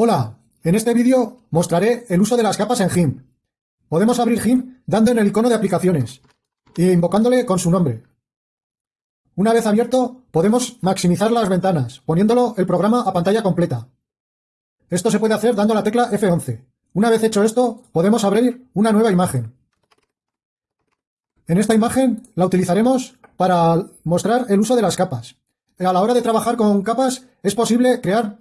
Hola, en este vídeo mostraré el uso de las capas en GIMP. Podemos abrir GIMP dando en el icono de aplicaciones e invocándole con su nombre. Una vez abierto, podemos maximizar las ventanas, poniéndolo el programa a pantalla completa. Esto se puede hacer dando la tecla F11. Una vez hecho esto, podemos abrir una nueva imagen. En esta imagen la utilizaremos para mostrar el uso de las capas. A la hora de trabajar con capas es posible crear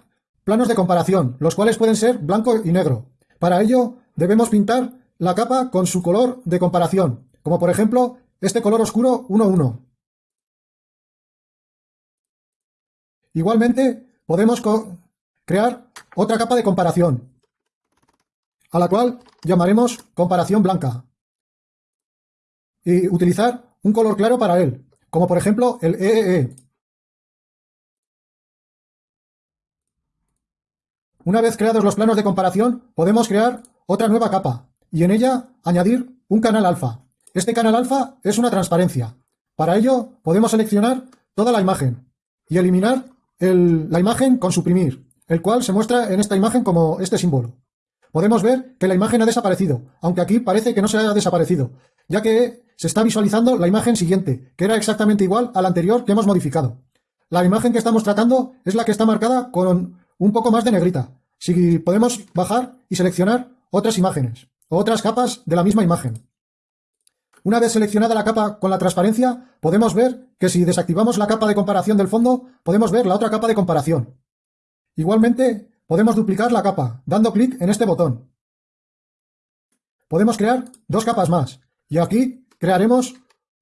planos de comparación, los cuales pueden ser blanco y negro. Para ello debemos pintar la capa con su color de comparación, como por ejemplo este color oscuro 1.1. Igualmente podemos crear otra capa de comparación, a la cual llamaremos comparación blanca, y utilizar un color claro para él, como por ejemplo el EEE. Una vez creados los planos de comparación, podemos crear otra nueva capa y en ella añadir un canal alfa. Este canal alfa es una transparencia. Para ello podemos seleccionar toda la imagen y eliminar la imagen con suprimir, el cual se muestra en esta imagen como este símbolo. Podemos ver que la imagen ha desaparecido, aunque aquí parece que no se haya desaparecido, ya que se está visualizando la imagen siguiente, que era exactamente igual a la anterior que hemos modificado. La imagen que estamos tratando es la que está marcada con un poco más de negrita. Si podemos bajar y seleccionar otras imágenes o otras capas de la misma imagen. Una vez seleccionada la capa con la transparencia, podemos ver que si desactivamos la capa de comparación del fondo, podemos ver la otra capa de comparación. Igualmente, podemos duplicar la capa, dando clic en este botón. Podemos crear dos capas más, y aquí crearemos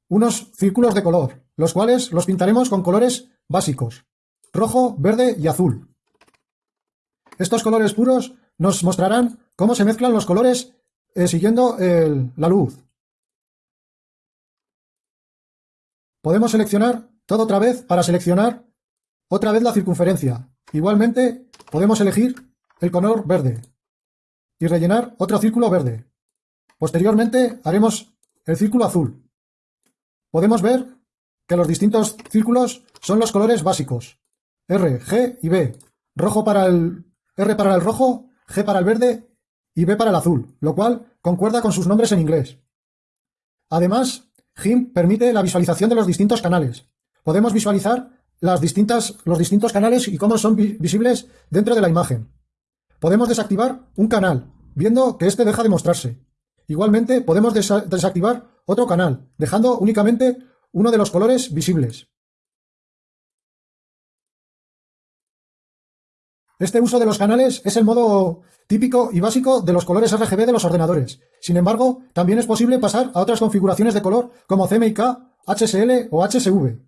unos círculos de color, los cuales los pintaremos con colores básicos, rojo, verde y azul. Estos colores puros nos mostrarán cómo se mezclan los colores eh, siguiendo la luz. Podemos seleccionar todo otra vez para seleccionar otra vez la circunferencia. Igualmente podemos elegir el color verde y rellenar otro círculo verde. Posteriormente haremos el círculo azul. Podemos ver que los distintos círculos son los colores básicos. R, G y B. Rojo para el R para el rojo, G para el verde y B para el azul, lo cual concuerda con sus nombres en inglés. Además, GIMP permite la visualización de los distintos canales. Podemos visualizar los distintos canales y cómo son visibles dentro de la imagen. Podemos desactivar un canal, viendo que éste deja de mostrarse. Igualmente, podemos desactivar otro canal, dejando únicamente uno de los colores visibles. Este uso de los canales es el modo típico y básico de los colores RGB de los ordenadores. Sin embargo, también es posible pasar a otras configuraciones de color como CMYK, HSL o HSV,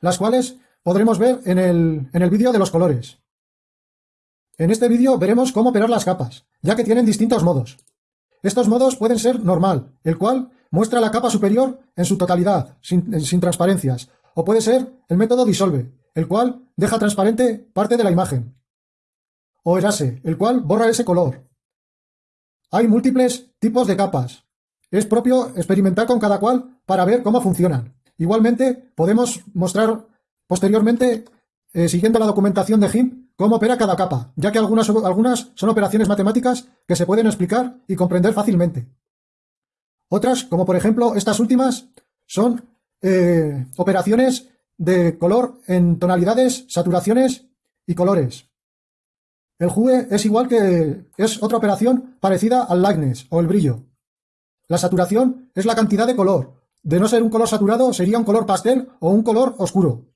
las cuales podremos ver en el, en el vídeo de los colores. En este vídeo veremos cómo operar las capas, ya que tienen distintos modos. Estos modos pueden ser normal, el cual muestra la capa superior en su totalidad, sin, sin transparencias, o puede ser el método disolve, el cual deja transparente parte de la imagen o erase, el cual borra ese color. Hay múltiples tipos de capas. Es propio experimentar con cada cual para ver cómo funcionan. Igualmente, podemos mostrar posteriormente, eh, siguiendo la documentación de GIMP, cómo opera cada capa, ya que algunas, algunas son operaciones matemáticas que se pueden explicar y comprender fácilmente. Otras, como por ejemplo estas últimas, son eh, operaciones de color en tonalidades, saturaciones y colores. El hue es igual que es otra operación parecida al lightness o el brillo. La saturación es la cantidad de color. De no ser un color saturado sería un color pastel o un color oscuro.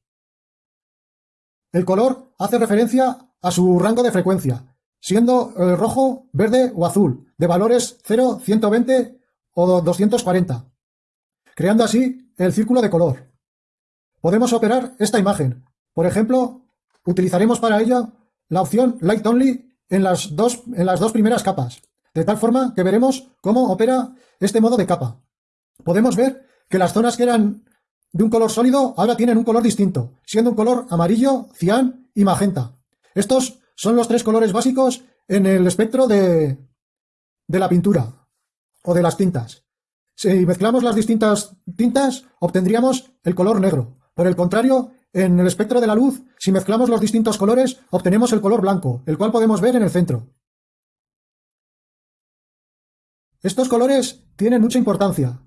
El color hace referencia a su rango de frecuencia, siendo el rojo, verde o azul, de valores 0, 120 o 240, creando así el círculo de color. Podemos operar esta imagen. Por ejemplo, utilizaremos para ello la opción Light Only en las, dos, en las dos primeras capas, de tal forma que veremos cómo opera este modo de capa. Podemos ver que las zonas que eran de un color sólido ahora tienen un color distinto, siendo un color amarillo, cian y magenta. Estos son los tres colores básicos en el espectro de, de la pintura o de las tintas. Si mezclamos las distintas tintas, obtendríamos el color negro. Por el contrario, en el espectro de la luz, si mezclamos los distintos colores, obtenemos el color blanco, el cual podemos ver en el centro. Estos colores tienen mucha importancia,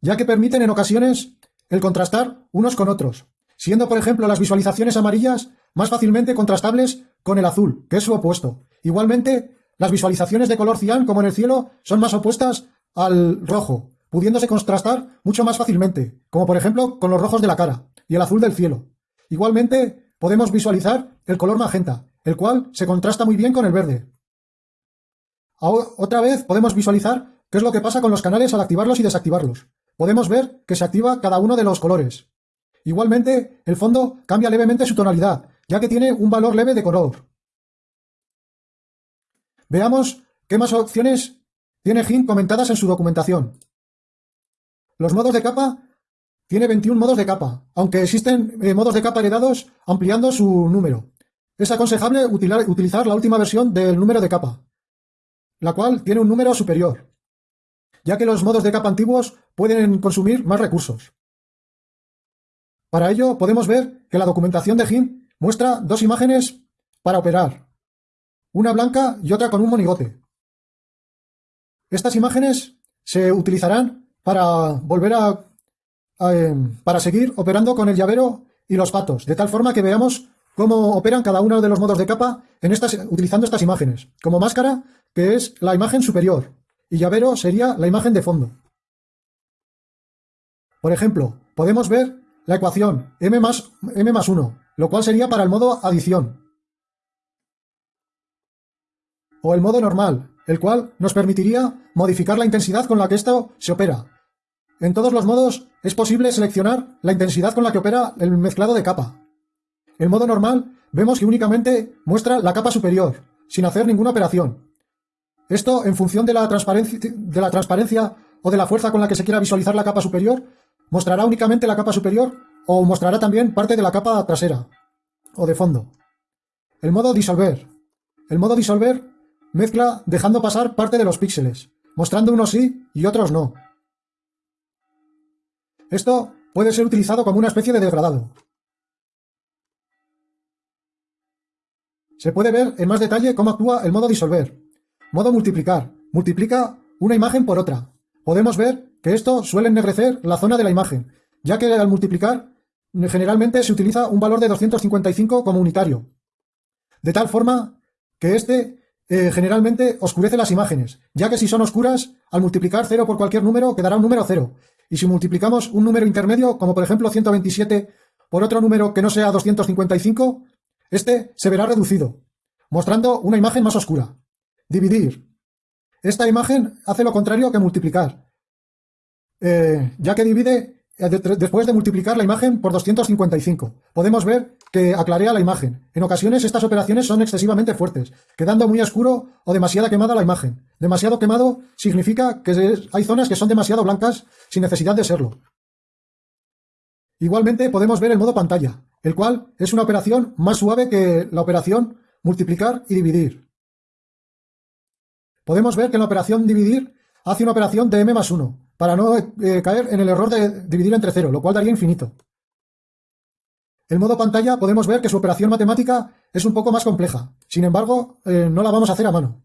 ya que permiten en ocasiones el contrastar unos con otros, siendo por ejemplo las visualizaciones amarillas más fácilmente contrastables con el azul, que es su opuesto. Igualmente, las visualizaciones de color cian, como en el cielo, son más opuestas al rojo, pudiéndose contrastar mucho más fácilmente, como por ejemplo con los rojos de la cara y el azul del cielo. Igualmente, podemos visualizar el color magenta, el cual se contrasta muy bien con el verde. Otra vez podemos visualizar qué es lo que pasa con los canales al activarlos y desactivarlos. Podemos ver que se activa cada uno de los colores. Igualmente, el fondo cambia levemente su tonalidad, ya que tiene un valor leve de color. Veamos qué más opciones tiene GIMP comentadas en su documentación. Los modos de capa tiene 21 modos de capa, aunque existen eh, modos de capa heredados ampliando su número. Es aconsejable utilizar la última versión del número de capa, la cual tiene un número superior, ya que los modos de capa antiguos pueden consumir más recursos. Para ello podemos ver que la documentación de GIMP muestra dos imágenes para operar, una blanca y otra con un monigote. Estas imágenes se utilizarán para volver a Em, para seguir operando con el llavero y los patos, de tal forma que veamos cómo operan cada uno de los modos de capa en estas, utilizando estas imágenes. Como máscara, que es la imagen superior, y llavero sería la imagen de fondo. Por ejemplo, podemos ver la ecuación m más, m más 1, lo cual sería para el modo adición. O el modo normal, el cual nos permitiría modificar la intensidad con la que esto se opera, en todos los modos es posible seleccionar la intensidad con la que opera el mezclado de capa. En modo normal vemos que únicamente muestra la capa superior, sin hacer ninguna operación. Esto, en función de la, transparencia, o de la fuerza con la que se quiera visualizar la capa superior, mostrará únicamente la capa superior o mostrará también parte de la capa trasera o de fondo. El modo disolver. El modo disolver mezcla dejando pasar parte de los píxeles, mostrando unos sí y otros no. Esto puede ser utilizado como una especie de degradado. Se puede ver en más detalle cómo actúa el modo disolver. Modo multiplicar. Multiplica una imagen por otra. Podemos ver que esto suele ennegrecer la zona de la imagen, ya que al multiplicar generalmente se utiliza un valor de 255 como unitario. De tal forma que este eh, generalmente oscurece las imágenes, ya que si son oscuras, al multiplicar 0 por cualquier número quedará un número 0, y si multiplicamos un número intermedio, como por ejemplo 127, por otro número que no sea 255, este se verá reducido, mostrando una imagen más oscura. Dividir. Esta imagen hace lo contrario que multiplicar, eh, ya que divide después de multiplicar la imagen por 255. Podemos ver que aclarea la imagen. En ocasiones estas operaciones son excesivamente fuertes, quedando muy oscuro o demasiada quemada la imagen. Demasiado quemado significa que hay zonas que son demasiado blancas sin necesidad de serlo. Igualmente podemos ver el modo pantalla, el cual es una operación más suave que la operación multiplicar y dividir. Podemos ver que en la operación dividir hace una operación de m más 1, para no eh, caer en el error de dividir entre cero, lo cual daría infinito. El modo pantalla podemos ver que su operación matemática es un poco más compleja, sin embargo, eh, no la vamos a hacer a mano.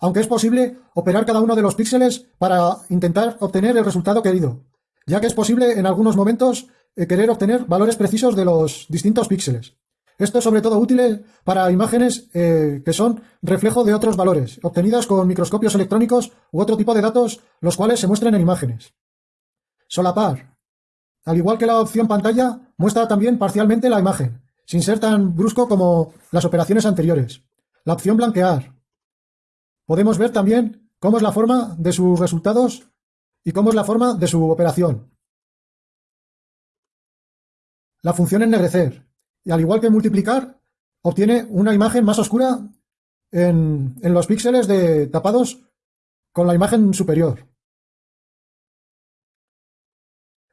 Aunque es posible operar cada uno de los píxeles para intentar obtener el resultado querido, ya que es posible en algunos momentos eh, querer obtener valores precisos de los distintos píxeles. Esto es sobre todo útil para imágenes eh, que son reflejo de otros valores, obtenidos con microscopios electrónicos u otro tipo de datos, los cuales se muestran en imágenes. Solapar. Al igual que la opción pantalla, muestra también parcialmente la imagen, sin ser tan brusco como las operaciones anteriores. La opción blanquear. Podemos ver también cómo es la forma de sus resultados y cómo es la forma de su operación. La función ennegrecer y al igual que multiplicar, obtiene una imagen más oscura en, los píxeles de, tapados con la imagen superior.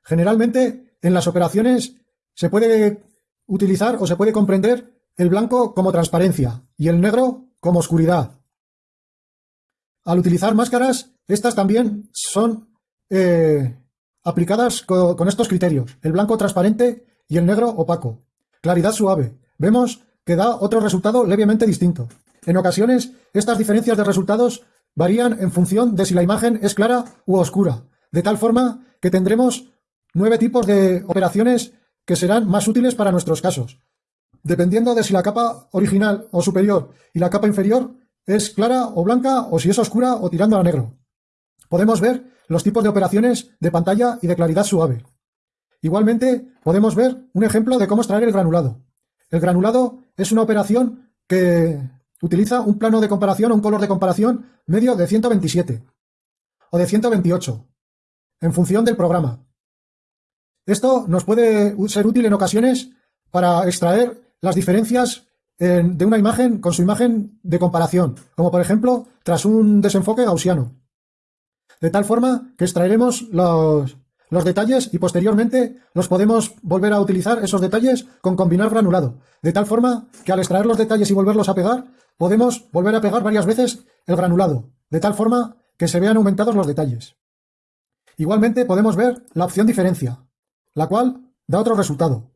Generalmente, en las operaciones se puede utilizar o se puede comprender el blanco como transparencia y el negro como oscuridad. Al utilizar máscaras, estas también son eh, aplicadas con estos criterios, el blanco transparente y el negro opaco. Claridad suave. Vemos que da otro resultado levemente distinto. En ocasiones, estas diferencias de resultados varían en función de si la imagen es clara u oscura, de tal forma que tendremos nueve tipos de operaciones que serán más útiles para nuestros casos, dependiendo de si la capa original o superior y la capa inferior es clara o blanca o si es oscura o tirando a negro. Podemos ver los tipos de operaciones de pantalla y de claridad suave. Igualmente, podemos ver un ejemplo de cómo extraer el granulado. El granulado es una operación que utiliza un plano de comparación o un color de comparación medio de 127 o de 128, en función del programa. Esto nos puede ser útil en ocasiones para extraer las diferencias de una imagen con su imagen de comparación, como por ejemplo tras un desenfoque gaussiano. De tal forma que extraeremos los, los detalles y posteriormente los podemos volver a utilizar esos detalles con combinar granulado, de tal forma que al extraer los detalles y volverlos a pegar, podemos volver a pegar varias veces el granulado, de tal forma que se vean aumentados los detalles. Igualmente podemos ver la opción diferencia, la cual da otro resultado.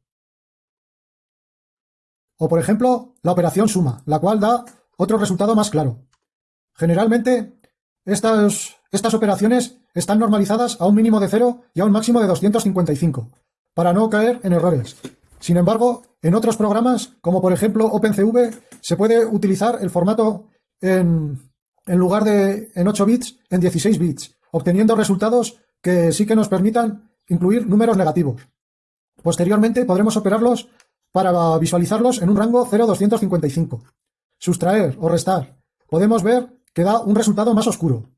O por ejemplo, la operación suma, la cual da otro resultado más claro. Generalmente, estas, estas operaciones están normalizadas a un mínimo de 0 y a un máximo de 255, para no caer en errores. Sin embargo, en otros programas, como por ejemplo OpenCV, se puede utilizar el formato en, lugar de en 8 bits, en 16 bits, obteniendo resultados que sí que nos permitan incluir números negativos. Posteriormente podremos operarlos para visualizarlos en un rango 0,255. Sustraer o restar. Podemos ver que da un resultado más oscuro.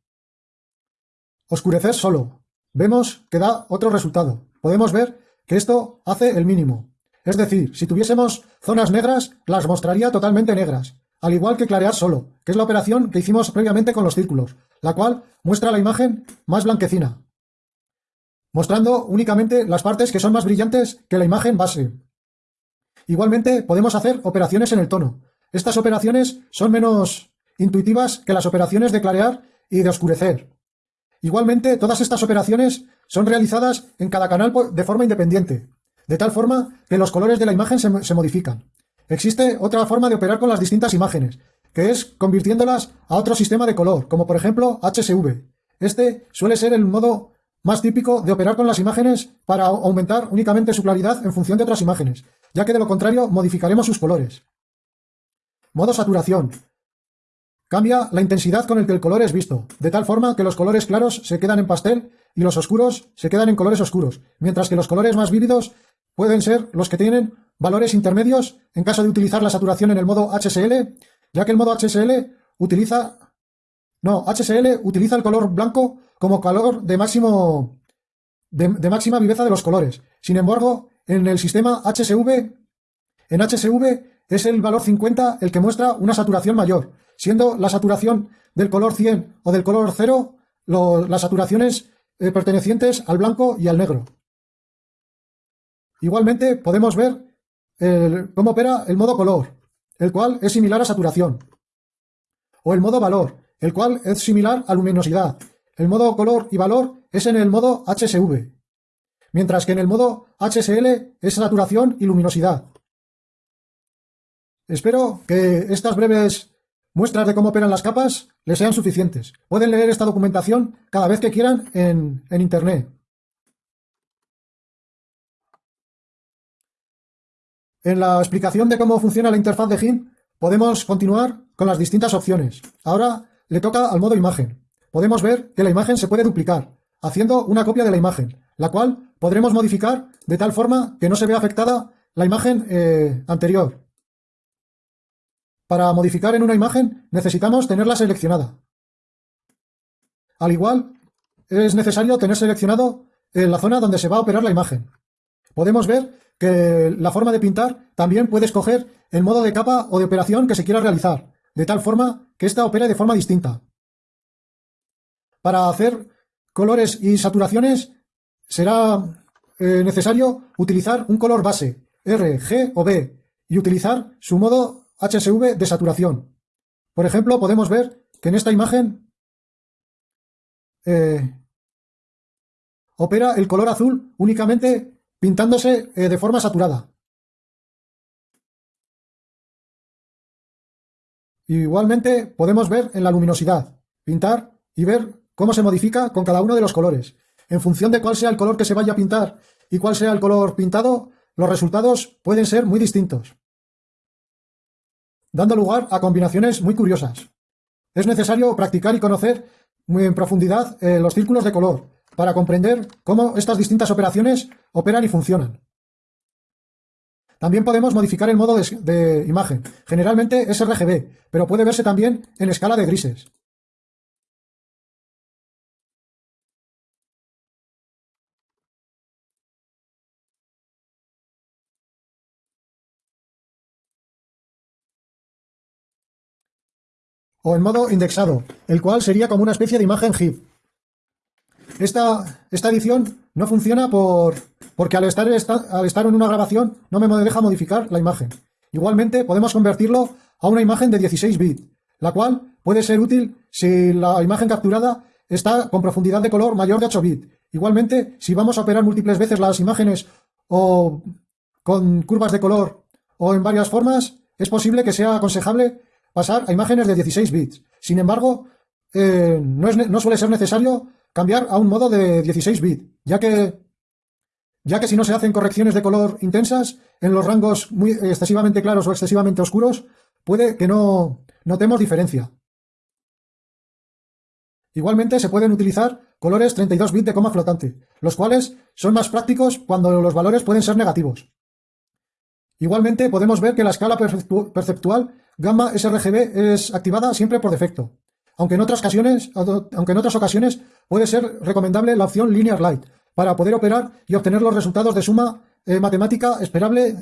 Oscurecer solo. Vemos que da otro resultado. Podemos ver que esto hace el mínimo. Es decir, si tuviésemos zonas negras, las mostraría totalmente negras, al igual que clarear solo, que es la operación que hicimos previamente con los círculos, la cual muestra la imagen más blanquecina, mostrando únicamente las partes que son más brillantes que la imagen base. Igualmente podemos hacer operaciones en el tono. Estas operaciones son menos intuitivas que las operaciones de clarear y de oscurecer. Igualmente, todas estas operaciones son realizadas en cada canal de forma independiente, de tal forma que los colores de la imagen se, modifican. Existe otra forma de operar con las distintas imágenes, que es convirtiéndolas a otro sistema de color, como por ejemplo HSV. Este suele ser el modo más típico de operar con las imágenes para aumentar únicamente su claridad en función de otras imágenes, ya que de lo contrario modificaremos sus colores. Modo saturación. Cambia la intensidad con el que el color es visto, de tal forma que los colores claros se quedan en pastel y los oscuros se quedan en colores oscuros, mientras que los colores más vívidos pueden ser los que tienen valores intermedios en caso de utilizar la saturación en el modo HSL, ya que el modo HSL utiliza no, HSL utiliza el color blanco como color de máximo de, máxima viveza de los colores. Sin embargo, en el sistema HSV, en HSV es el valor 50 el que muestra una saturación mayor, siendo la saturación del color 100 o del color 0 las saturaciones eh, pertenecientes al blanco y al negro. Igualmente podemos ver cómo opera el modo color, el cual es similar a saturación, o el modo valor, el cual es similar a luminosidad. El modo color y valor es en el modo HSV, mientras que en el modo HSL es saturación y luminosidad. Espero que estas breves muestras de cómo operan las capas les sean suficientes. Pueden leer esta documentación cada vez que quieran en, Internet. En la explicación de cómo funciona la interfaz de GIMP podemos continuar con las distintas opciones. Ahora le toca al modo imagen. Podemos ver que la imagen se puede duplicar, haciendo una copia de la imagen, la cual podremos modificar de tal forma que no se vea afectada la imagen eh, anterior. Para modificar en una imagen necesitamos tenerla seleccionada. Al igual, es necesario tener seleccionado la zona donde se va a operar la imagen. Podemos ver que la forma de pintar también puede escoger el modo de capa o de operación que se quiera realizar, de tal forma que ésta opere de forma distinta. Para hacer colores y saturaciones será eh, necesario utilizar un color base, R, G o B, y utilizar su modo HSV de saturación. Por ejemplo, podemos ver que en esta imagen eh, opera el color azul únicamente pintándose eh, de forma saturada. Igualmente podemos ver en la luminosidad, pintar y ver cómo se modifica con cada uno de los colores. En función de cuál sea el color que se vaya a pintar y cuál sea el color pintado, los resultados pueden ser muy distintos dando lugar a combinaciones muy curiosas. Es necesario practicar y conocer muy en profundidad eh, los círculos de color para comprender cómo estas distintas operaciones operan y funcionan. También podemos modificar el modo de, de, imagen. Generalmente es RGB, pero puede verse también en escala de grises. O en modo indexado, el cual sería como una especie de imagen GIF. Esta, esta edición no funciona por, porque al estar, al estar en una grabación no me deja modificar la imagen. Igualmente podemos convertirlo a una imagen de 16 bits, la cual puede ser útil si la imagen capturada está con profundidad de color mayor de 8 bits. Igualmente, si vamos a operar múltiples veces las imágenes o con curvas de color o en varias formas, es posible que sea aconsejable pasar a imágenes de 16 bits. Sin embargo, eh, no, suele ser necesario cambiar a un modo de 16 bits, ya que ya que si no se hacen correcciones de color intensas en los rangos muy excesivamente claros o excesivamente oscuros, puede que no notemos diferencia. Igualmente se pueden utilizar colores 32 bits de coma flotante, los cuales son más prácticos cuando los valores pueden ser negativos. Igualmente podemos ver que la escala perceptual gamma sRGB es activada siempre por defecto, aunque en otras ocasiones, puede ser recomendable la opción Linear Light, para poder operar y obtener los resultados de suma eh, matemática esperable eh,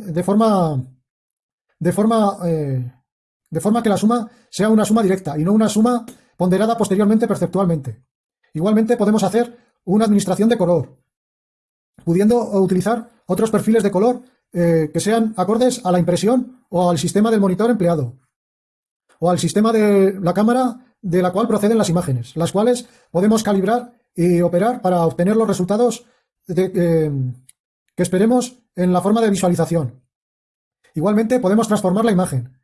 de forma que la suma sea una suma directa y no una suma ponderada posteriormente perceptualmente. Igualmente podemos hacer una administración de color, pudiendo utilizar otros perfiles de color eh, que sean acordes a la impresión o al sistema del monitor empleado, o al sistema de la cámara de la cual proceden las imágenes, las cuales podemos calibrar y operar para obtener los resultados eh, que esperemos en la forma de visualización. Igualmente podemos transformar la imagen,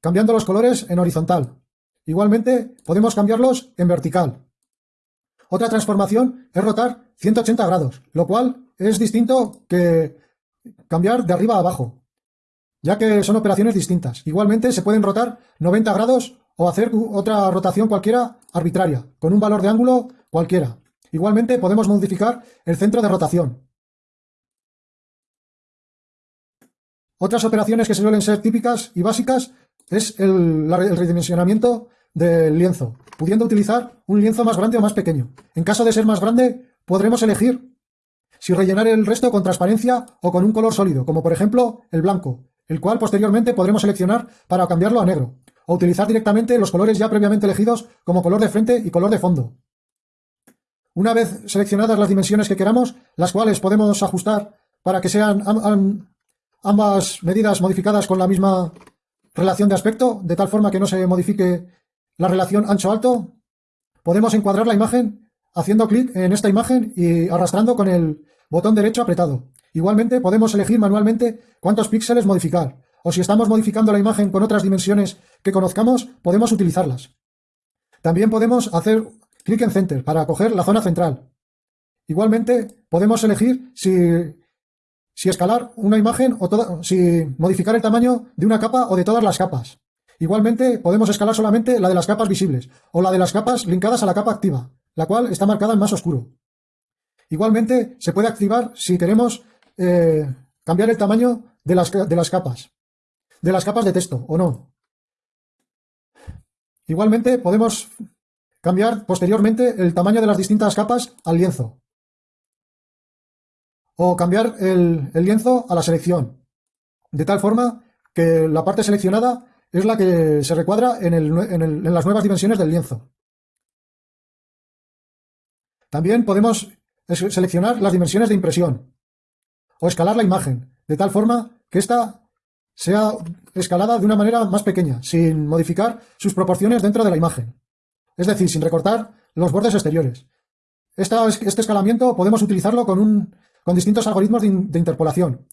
cambiando los colores en horizontal. Igualmente podemos cambiarlos en vertical. Otra transformación es rotar 180 grados, lo cual es distinto que cambiar de arriba a abajo, ya que son operaciones distintas. Igualmente se pueden rotar 90 grados o hacer otra rotación cualquiera arbitraria, con un valor de ángulo cualquiera. Igualmente podemos modificar el centro de rotación. Otras operaciones que suelen ser típicas y básicas es el, el redimensionamiento del lienzo, pudiendo utilizar un lienzo más grande o más pequeño. En caso de ser más grande, podremos elegir si rellenar el resto con transparencia o con un color sólido, como por ejemplo el blanco, el cual posteriormente podremos seleccionar para cambiarlo a negro, o utilizar directamente los colores ya previamente elegidos como color de frente y color de fondo. Una vez seleccionadas las dimensiones que queramos, las cuales podemos ajustar para que sean ambas medidas modificadas con la misma relación de aspecto, de tal forma que no se modifique la relación ancho-alto, podemos encuadrar la imagen haciendo clic en esta imagen y arrastrando con el botón derecho apretado. Igualmente podemos elegir manualmente cuántos píxeles modificar, o si estamos modificando la imagen con otras dimensiones que conozcamos, podemos utilizarlas. También podemos hacer clic en Center para coger la zona central. Igualmente, podemos elegir si, si escalar una imagen o si modificar el tamaño de una capa o de todas las capas. Igualmente, podemos escalar solamente la de las capas visibles o la de las capas linkadas a la capa activa, la cual está marcada en más oscuro. Igualmente, se puede activar si queremos eh, cambiar el tamaño de las, capas de las capas de texto, o no. Igualmente podemos cambiar posteriormente el tamaño de las distintas capas al lienzo. O cambiar el, lienzo a la selección, de tal forma que la parte seleccionada es la que se recuadra en las nuevas dimensiones del lienzo. También podemos seleccionar las dimensiones de impresión o escalar la imagen, de tal forma que ésta sea escalada de una manera más pequeña, sin modificar sus proporciones dentro de la imagen. Es decir, sin recortar los bordes exteriores. este escalamiento podemos utilizarlo con, distintos algoritmos de, interpolación,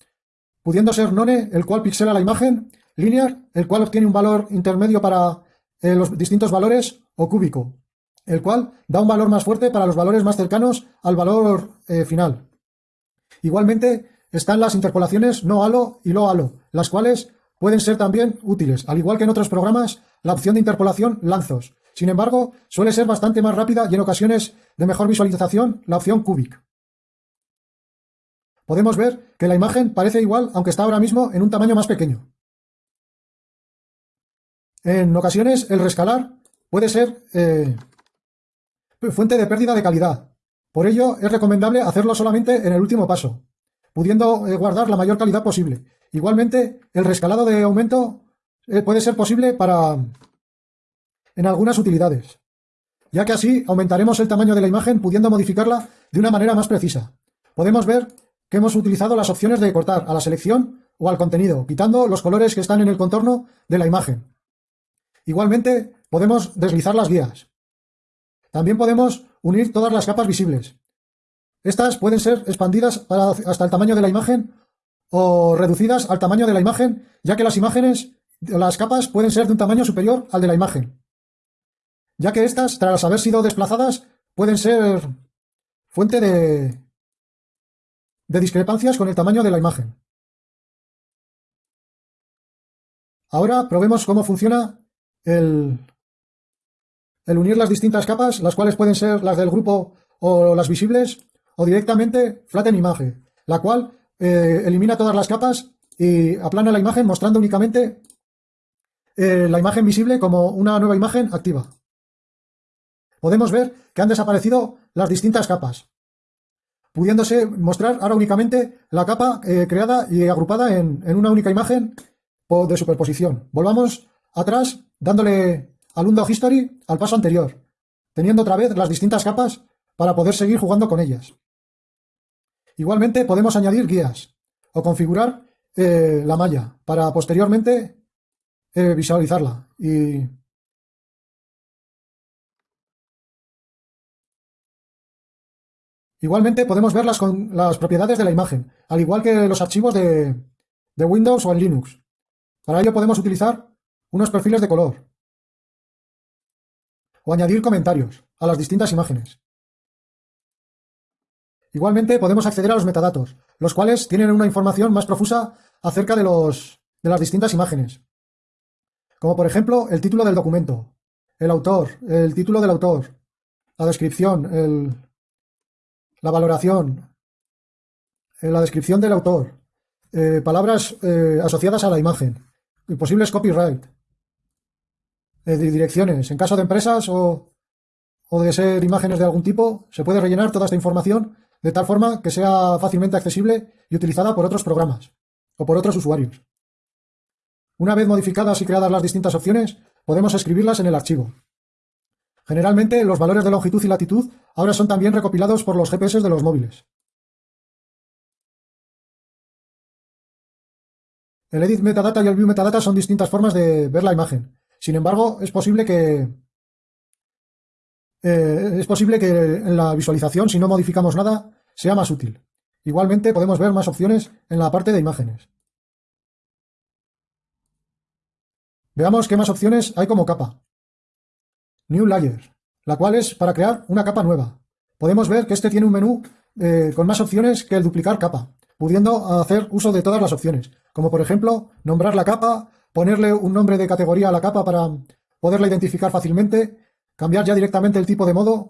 pudiendo ser None, el cual pixela la imagen, Linear, el cual obtiene un valor intermedio para eh, los distintos valores o cúbico, el cual da un valor más fuerte para los valores más cercanos al valor eh, final. Igualmente están las interpolaciones no halo y lo halo, las cuales pueden ser también útiles, al igual que en otros programas, la opción de interpolación lanzos. Sin embargo, suele ser bastante más rápida y en ocasiones de mejor visualización la opción cubic. Podemos ver que la imagen parece igual, aunque está ahora mismo en un tamaño más pequeño. En ocasiones, el rescalar puede ser eh, fuente de pérdida de calidad. Por ello, es recomendable hacerlo solamente en el último paso, pudiendo eh, guardar la mayor calidad posible. Igualmente, el rescalado de aumento eh, puede ser posible para en algunas utilidades, ya que así aumentaremos el tamaño de la imagen pudiendo modificarla de una manera más precisa. Podemos ver que hemos utilizado las opciones de cortar a la selección o al contenido, quitando los colores que están en el contorno de la imagen. Igualmente, podemos deslizar las guías. También podemos unir todas las capas visibles. Estas pueden ser expandidas hasta el tamaño de la imagen o reducidas al tamaño de la imagen, ya que las imágenes, las capas pueden ser de un tamaño superior al de la imagen, ya que estas, tras haber sido desplazadas, pueden ser fuente de, discrepancias con el tamaño de la imagen. Ahora probemos cómo funciona el unir las distintas capas, las cuales pueden ser las del grupo o las visibles, o directamente flatten image, la cual eh, elimina todas las capas y aplana la imagen mostrando únicamente eh, la imagen visible como una nueva imagen activa. Podemos ver que han desaparecido las distintas capas, pudiéndose mostrar ahora únicamente la capa eh, creada y agrupada en, en, una única imagen de superposición. Volvamos atrás dándole al Undo History al paso anterior, teniendo otra vez las distintas capas para poder seguir jugando con ellas. Igualmente podemos añadir guías o configurar eh, la malla para posteriormente eh, visualizarla. Igualmente podemos ver las, las, propiedades de la imagen, al igual que los archivos de, de Windows o en Linux. Para ello podemos utilizar unos perfiles de color o añadir comentarios a las distintas imágenes. Igualmente podemos acceder a los metadatos, los cuales tienen una información más profusa acerca de, los, de las distintas imágenes. Como por ejemplo el título del documento, el autor, el título del autor, la descripción, el, la valoración, eh, la descripción del autor, eh, palabras eh, asociadas a la imagen, posibles copyright, direcciones. En caso de empresas o, o de ser imágenes de algún tipo, se puede rellenar toda esta información de tal forma que sea fácilmente accesible y utilizada por otros programas o por otros usuarios. Una vez modificadas y creadas las distintas opciones, podemos escribirlas en el archivo. Generalmente, los valores de longitud y latitud ahora son también recopilados por los GPS de los móviles. El edit metadata y el view metadata son distintas formas de ver la imagen. Sin embargo, es posible que eh, es posible que en la visualización, si no modificamos nada, sea más útil. Igualmente podemos ver más opciones en la parte de imágenes. Veamos qué más opciones hay como capa. New Layer, la cual es para crear una capa nueva. Podemos ver que este tiene un menú eh, con más opciones que el duplicar capa, pudiendo hacer uso de todas las opciones, como por ejemplo nombrar la capa, ponerle un nombre de categoría a la capa para poderla identificar fácilmente, cambiar ya directamente el tipo de modo.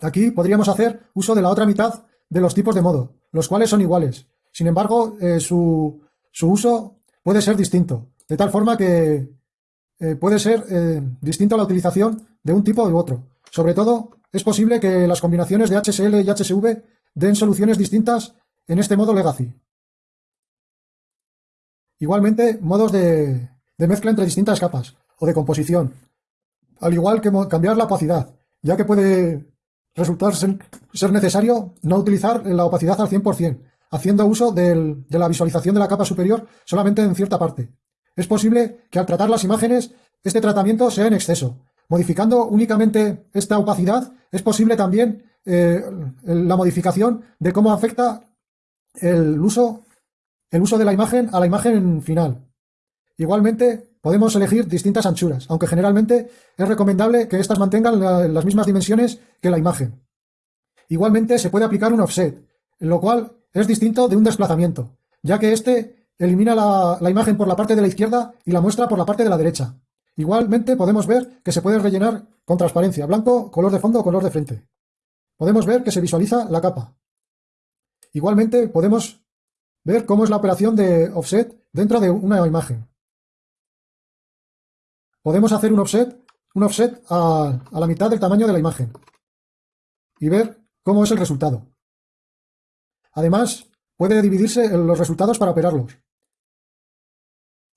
Aquí podríamos hacer uso de la otra mitad de los tipos de modo, los cuales son iguales. Sin embargo, eh, su, uso puede ser distinto, de tal forma que eh, puede ser eh, distinto a la utilización de un tipo u otro. Sobre todo, es posible que las combinaciones de HSL y HSV den soluciones distintas en este modo legacy. Igualmente, modos de mezcla entre distintas capas o de composición, al igual que cambiar la opacidad, ya que puede resultar ser necesario no utilizar la opacidad al 100%, haciendo uso de la visualización de la capa superior solamente en cierta parte. Es posible que al tratar las imágenes este tratamiento sea en exceso. Modificando únicamente esta opacidad es posible también eh, la modificación de cómo afecta el uso, el uso de la imagen a la imagen final. Igualmente, podemos elegir distintas anchuras, aunque generalmente es recomendable que éstas mantengan las mismas dimensiones que la imagen. Igualmente se puede aplicar un offset, lo cual es distinto de un desplazamiento, ya que éste elimina la imagen por la parte de la izquierda y la muestra por la parte de la derecha. Igualmente podemos ver que se puede rellenar con transparencia, blanco, color de fondo o color de frente. Podemos ver que se visualiza la capa. Igualmente podemos ver cómo es la operación de offset dentro de una imagen. Podemos hacer un offset, un offset a, la mitad del tamaño de la imagen y ver cómo es el resultado. Además, puede dividirse los resultados para operarlos.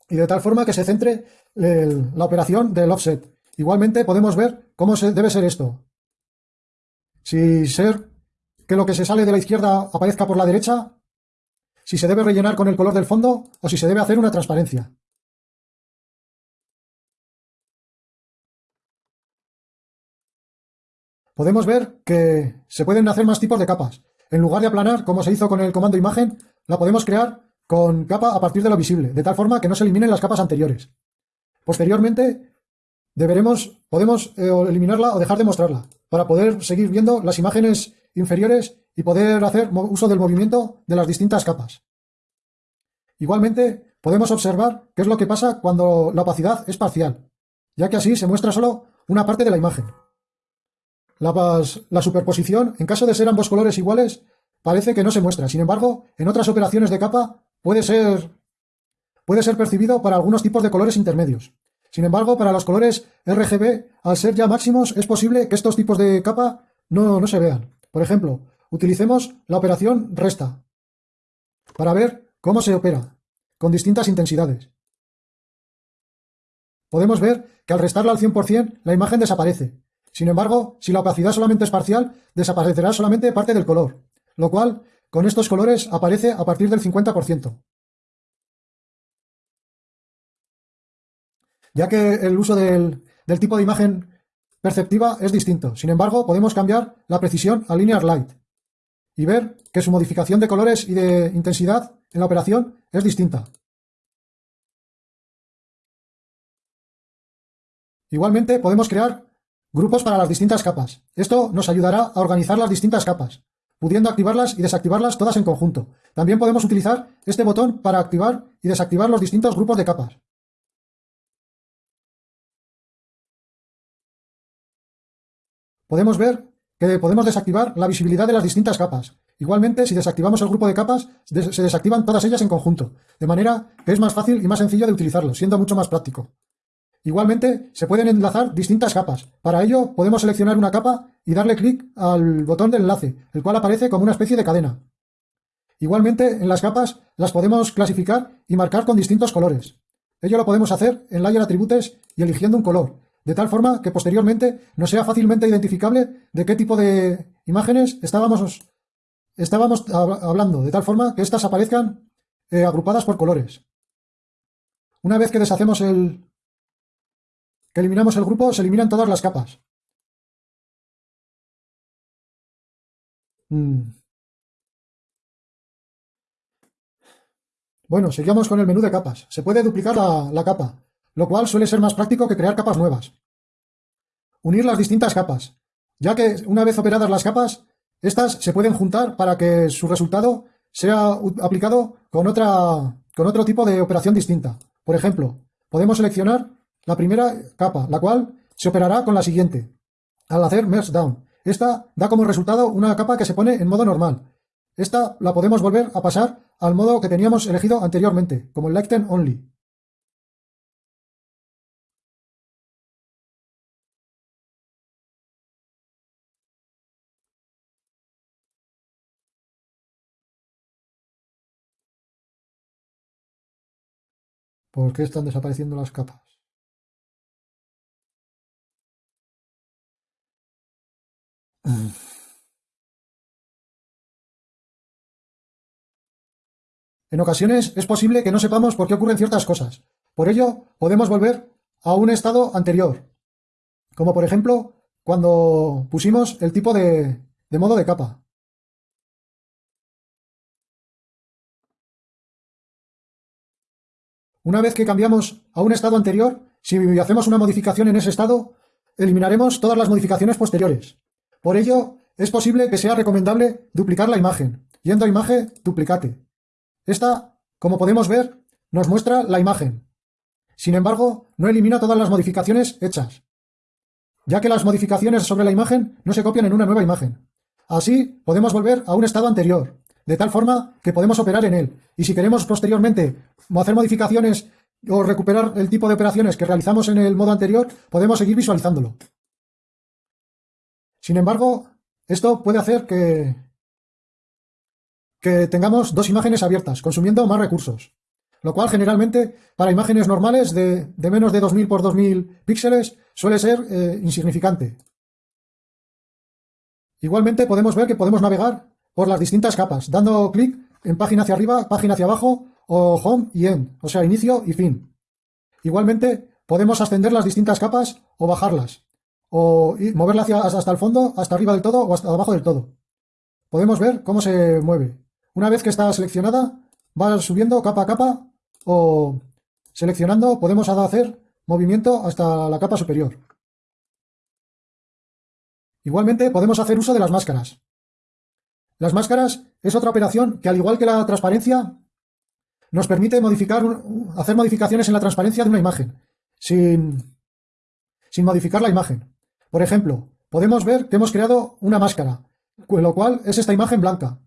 Y de tal forma que se centre la operación del offset. Igualmente podemos ver cómo se, debe ser esto. Si ser que lo que se sale de la izquierda aparezca por la derecha, si se debe rellenar con el color del fondo o si se debe hacer una transparencia. Podemos ver que se pueden hacer más tipos de capas. En lugar de aplanar, como se hizo con el comando imagen, la podemos crear con capa a partir de lo visible, de tal forma que no se eliminen las capas anteriores. Posteriormente, deberemos, podemos eh, eliminarla o dejar de mostrarla, para poder seguir viendo las imágenes inferiores y poder hacer uso del movimiento de las distintas capas. Igualmente, podemos observar qué es lo que pasa cuando la opacidad es parcial, ya que así se muestra solo una parte de la imagen. La, superposición, en caso de ser ambos colores iguales, parece que no se muestra. Sin embargo, en otras operaciones de capa puede ser, puede ser percibido para algunos tipos de colores intermedios. Sin embargo, para los colores RGB, al ser ya máximos, es posible que estos tipos de capa no, no se vean. Por ejemplo, utilicemos la operación resta para ver cómo se opera, con distintas intensidades. Podemos ver que al restarla al 100% la imagen desaparece. Sin embargo, si la opacidad solamente es parcial, desaparecerá solamente parte del color, lo cual con estos colores aparece a partir del 50%. Ya que el uso del, tipo de imagen perceptiva es distinto. Sin embargo, podemos cambiar la precisión a Linear Light y ver que su modificación de colores y de intensidad en la operación es distinta. Igualmente podemos crear grupos para las distintas capas. Esto nos ayudará a organizar las distintas capas pudiendo activarlas y desactivarlas todas en conjunto. También podemos utilizar este botón para activar y desactivar los distintos grupos de capas. Podemos ver que podemos desactivar la visibilidad de las distintas capas. Igualmente, si desactivamos el grupo de capas, se desactivan todas ellas en conjunto, de manera que es más fácil y más sencillo de utilizarlo, siendo mucho más práctico. Igualmente, se pueden enlazar distintas capas. Para ello, podemos seleccionar una capa y darle clic al botón de enlace, el cual aparece como una especie de cadena. Igualmente, en las capas las podemos clasificar y marcar con distintos colores. Ello lo podemos hacer en Layer Attributes y eligiendo un color, de tal forma que posteriormente nos sea fácilmente identificable de qué tipo de imágenes estábamos, estábamos hablando, de tal forma que éstas aparezcan eh, agrupadas por colores. Una vez que deshacemos el, que eliminamos el grupo, se eliminan todas las capas. Mm. Bueno, seguimos con el menú de capas. Se puede duplicar la, la capa, lo cual suele ser más práctico que crear capas nuevas. Unir las distintas capas, ya que una vez operadas las capas, estas se pueden juntar para que su resultado sea aplicado con, otra, con otro tipo de operación distinta. Por ejemplo, podemos seleccionar la primera capa, la cual se operará con la siguiente. Al hacer Merge Down, esta da como resultado una capa que se pone en modo normal. Esta la podemos volver a pasar al modo que teníamos elegido anteriormente, como el Lighten Only. ¿Por qué están desapareciendo las capas? En ocasiones es posible que no sepamos por qué ocurren ciertas cosas. Por ello, podemos volver a un estado anterior, como por ejemplo cuando pusimos el tipo de, de modo de capa. Una vez que cambiamos a un estado anterior, si hacemos una modificación en ese estado, eliminaremos todas las modificaciones posteriores. Por ello, es posible que sea recomendable duplicar la imagen, yendo a imagen, duplicate. Esta, como podemos ver, nos muestra la imagen. Sin embargo, no elimina todas las modificaciones hechas, ya que las modificaciones sobre la imagen no se copian en una nueva imagen. Así, podemos volver a un estado anterior, de tal forma que podemos operar en él. Y si queremos posteriormente hacer modificaciones o recuperar el tipo de operaciones que realizamos en el modo anterior, podemos seguir visualizándolo. Sin embargo, esto puede hacer que, tengamos dos imágenes abiertas, consumiendo más recursos. Lo cual generalmente para imágenes normales de, menos de 2000 por 2000 píxeles suele ser eh, insignificante. Igualmente podemos ver que podemos navegar por las distintas capas, dando clic en página hacia arriba, página hacia abajo o home y end, o sea, inicio y fin. Igualmente podemos ascender las distintas capas o bajarlas, o moverla hacia, hasta el fondo, hasta arriba del todo o hasta abajo del todo. Podemos ver cómo se mueve. Una vez que está seleccionada, va subiendo capa a capa o seleccionando podemos hacer movimiento hasta la capa superior. Igualmente podemos hacer uso de las máscaras. Las máscaras es otra operación que al igual que la transparencia nos permite modificar, hacer modificaciones en la transparencia de una imagen sin, sin modificar la imagen. Por ejemplo, podemos ver que hemos creado una máscara, lo cual es esta imagen blanca,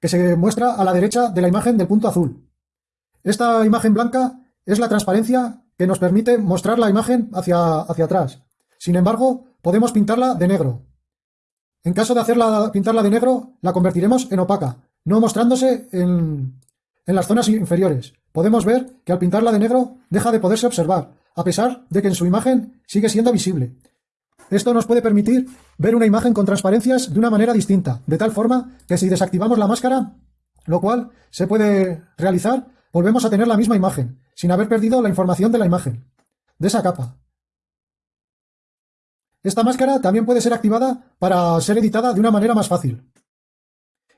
que se muestra a la derecha de la imagen del punto azul. Esta imagen blanca es la transparencia que nos permite mostrar la imagen hacia, hacia atrás. Sin embargo, podemos pintarla de negro. En caso de hacerla pintarla de negro, la convertiremos en opaca, no mostrándose en, en las zonas inferiores. Podemos ver que al pintarla de negro deja de poderse observar, a pesar de que en su imagen sigue siendo visible. Esto nos puede permitir ver una imagen con transparencias de una manera distinta, de tal forma que si desactivamos la máscara, lo cual se puede realizar, volvemos a tener la misma imagen, sin haber perdido la información de la imagen, de esa capa. Esta máscara también puede ser activada para ser editada de una manera más fácil.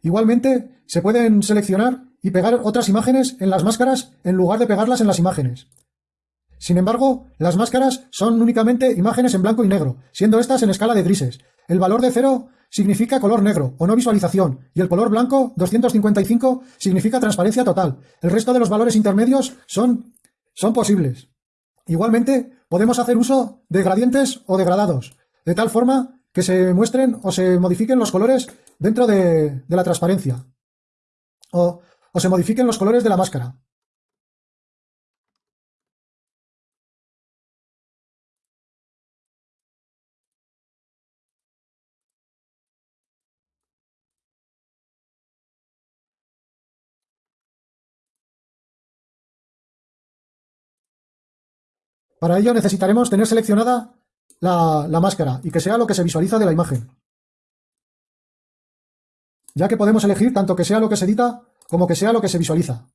Igualmente, se pueden seleccionar y pegar otras imágenes en las máscaras en lugar de pegarlas en las imágenes. Sin embargo, las máscaras son únicamente imágenes en blanco y negro, siendo estas en escala de grises. El valor de cero significa color negro o no visualización y el color blanco 255 significa transparencia total. El resto de los valores intermedios son, son posibles. Igualmente, podemos hacer uso de gradientes o degradados, de tal forma que se muestren o se modifiquen los colores dentro de, la transparencia. O, o se modifiquen los colores de la máscara. Para ello necesitaremos tener seleccionada la, máscara y que sea lo que se visualiza de la imagen. Ya que podemos elegir tanto que sea lo que se edita como que sea lo que se visualiza.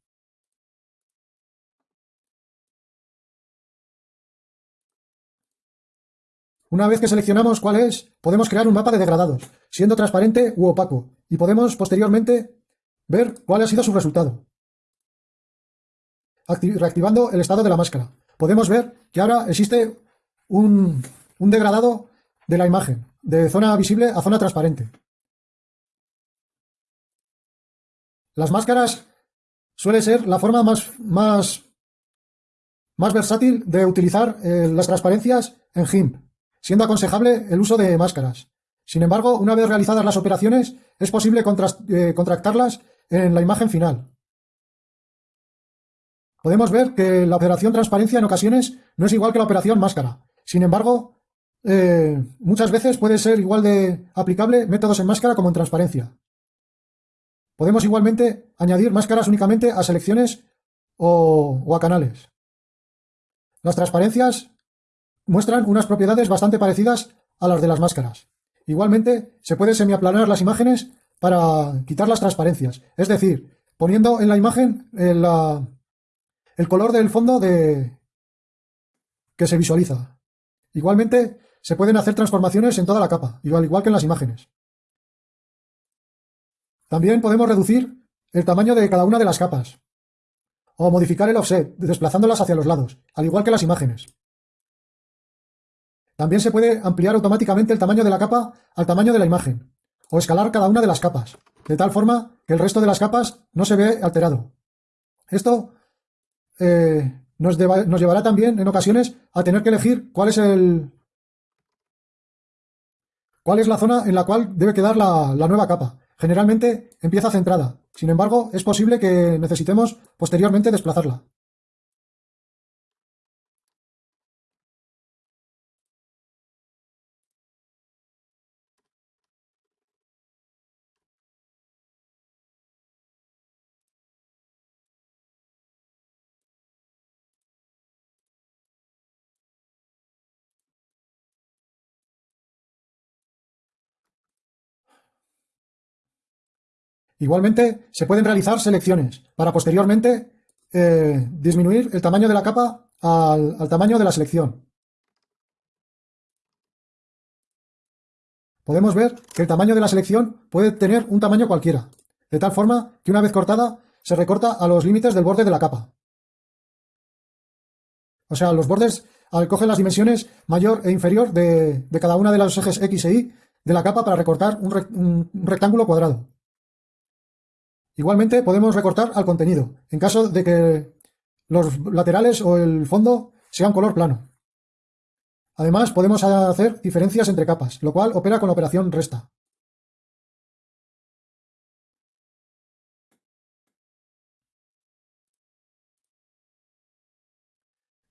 Una vez que seleccionamos cuál es, podemos crear un mapa de degradados, siendo transparente u opaco, y podemos posteriormente ver cuál ha sido su resultado, reactivando el estado de la máscara podemos ver que ahora existe un, degradado de la imagen, de zona visible a zona transparente. Las máscaras suele ser la forma más, versátil de utilizar eh, las transparencias en GIMP, siendo aconsejable el uso de máscaras. Sin embargo, una vez realizadas las operaciones, es posible eh, contractarlas en la imagen final. Podemos ver que la operación transparencia en ocasiones no es igual que la operación máscara. Sin embargo, eh, muchas veces puede ser igual de aplicable métodos en máscara como en transparencia. Podemos igualmente añadir máscaras únicamente a selecciones o, a canales. Las transparencias muestran unas propiedades bastante parecidas a las de las máscaras. Igualmente, se puede semiaplanar las imágenes para quitar las transparencias. Es decir, poniendo en la imagen la, el color del fondo de que se visualiza. Igualmente, se pueden hacer transformaciones en toda la capa, igual, igual que en las imágenes. También podemos reducir el tamaño de cada una de las capas. o modificar el offset, desplazándolas hacia los lados, al igual que las imágenes. También se puede ampliar automáticamente el tamaño de la capa al tamaño de la imagen, o escalar cada una de las capas, de tal forma que el resto de las capas no se ve alterado. Esto eh, nos, llevará también en ocasiones a tener que elegir cuál es el cuál es la zona en la cual debe quedar la nueva capa. Generalmente empieza centrada, sin embargo es posible que necesitemos posteriormente desplazarla. Igualmente, se pueden realizar selecciones para posteriormente eh, disminuir el tamaño de la capa al, tamaño de la selección. Podemos ver que el tamaño de la selección puede tener un tamaño cualquiera, de tal forma que una vez cortada se recorta a los límites del borde de la capa. O sea, los bordes cogen las dimensiones mayor e inferior de, cada una de los ejes X e Y de la capa para recortar un rectángulo cuadrado. Igualmente podemos recortar al contenido, en caso de que los laterales o el fondo sean color plano. Además, podemos hacer diferencias entre capas, lo cual opera con la operación resta.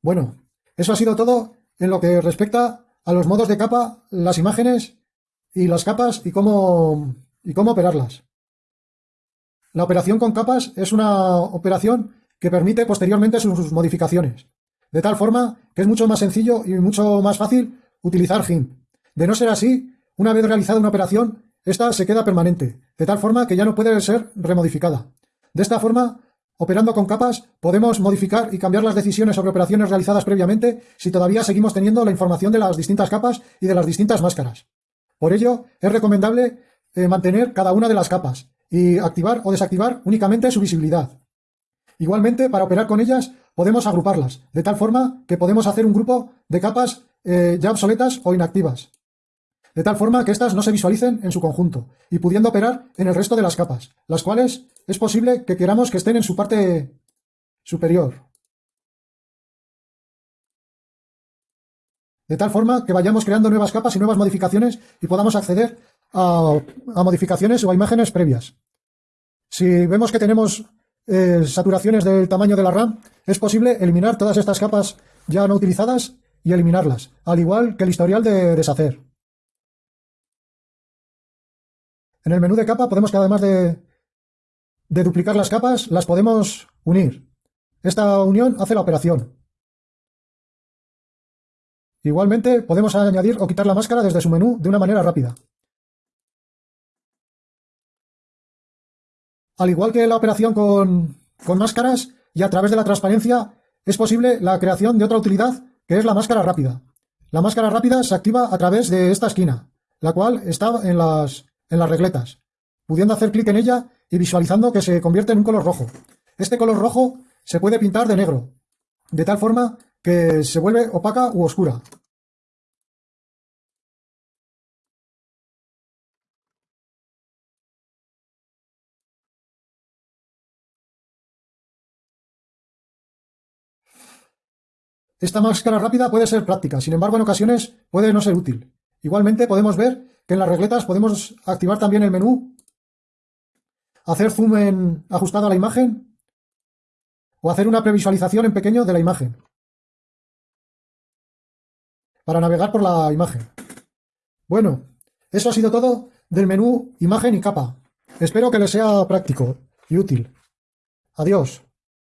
Bueno, eso ha sido todo en lo que respecta a los modos de capa, las imágenes y las capas y cómo, y cómo operarlas. La operación con capas es una operación que permite posteriormente sus modificaciones, de tal forma que es mucho más sencillo y mucho más fácil utilizar GIMP. De no ser así, una vez realizada una operación, esta se queda permanente, de tal forma que ya no puede ser remodificada. De esta forma, operando con capas, podemos modificar y cambiar las decisiones sobre operaciones realizadas previamente si todavía seguimos teniendo la información de las distintas capas y de las distintas máscaras. Por ello, es recomendable eh, mantener cada una de las capas, y activar o desactivar únicamente su visibilidad. Igualmente, para operar con ellas, podemos agruparlas, de tal forma que podemos hacer un grupo de capas eh, ya obsoletas o inactivas, de tal forma que éstas no se visualicen en su conjunto, y pudiendo operar en el resto de las capas, las cuales es posible que queramos que estén en su parte superior. De tal forma que vayamos creando nuevas capas y nuevas modificaciones y podamos acceder a, modificaciones o a imágenes previas. Si vemos que tenemos eh, saturaciones del tamaño de la RAM, es posible eliminar todas estas capas ya no utilizadas y eliminarlas, al igual que el historial de deshacer. En el menú de capa podemos que además de, de duplicar las capas, las podemos unir. Esta unión hace la operación. Igualmente podemos añadir o quitar la máscara desde su menú de una manera rápida. Al igual que la operación con, máscaras y a través de la transparencia, es posible la creación de otra utilidad que es la máscara rápida. La máscara rápida se activa a través de esta esquina, la cual está en las, regletas, pudiendo hacer clic en ella y visualizando que se convierte en un color rojo. Este color rojo se puede pintar de negro, de tal forma que se vuelve opaca u oscura. Esta máscara rápida puede ser práctica, sin embargo en ocasiones puede no ser útil. Igualmente podemos ver que en las regletas podemos activar también el menú, hacer zoom en ajustado a la imagen o hacer una previsualización en pequeño de la imagen para navegar por la imagen. Bueno, eso ha sido todo del menú imagen y capa. Espero que les sea práctico y útil. Adiós.